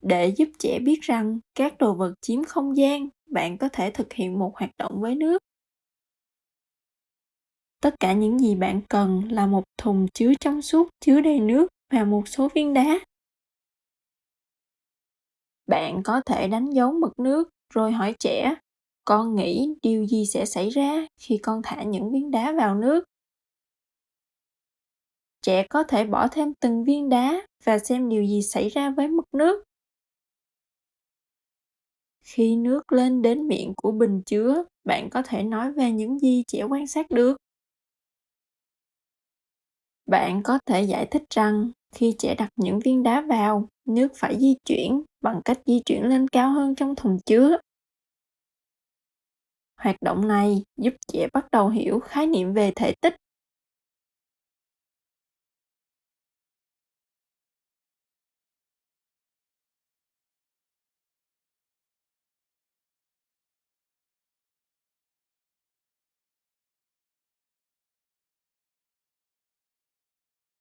Để giúp trẻ biết rằng các đồ vật chiếm không gian, bạn có thể thực hiện một hoạt động với nước. Tất cả những gì bạn cần là một thùng chứa trong suốt chứa đầy nước và một số viên đá. Bạn có thể đánh dấu mực nước rồi hỏi trẻ, con nghĩ điều gì sẽ xảy ra khi con thả những viên đá vào nước? Trẻ có thể bỏ thêm từng viên đá và xem điều gì xảy ra với mực nước. Khi nước lên đến miệng của bình chứa, bạn có thể nói về những gì trẻ quan sát được. Bạn có thể giải thích rằng khi trẻ đặt những viên đá vào, nước phải di chuyển bằng cách di chuyển lên cao hơn trong thùng chứa. Hoạt động này giúp trẻ bắt đầu hiểu khái niệm về thể tích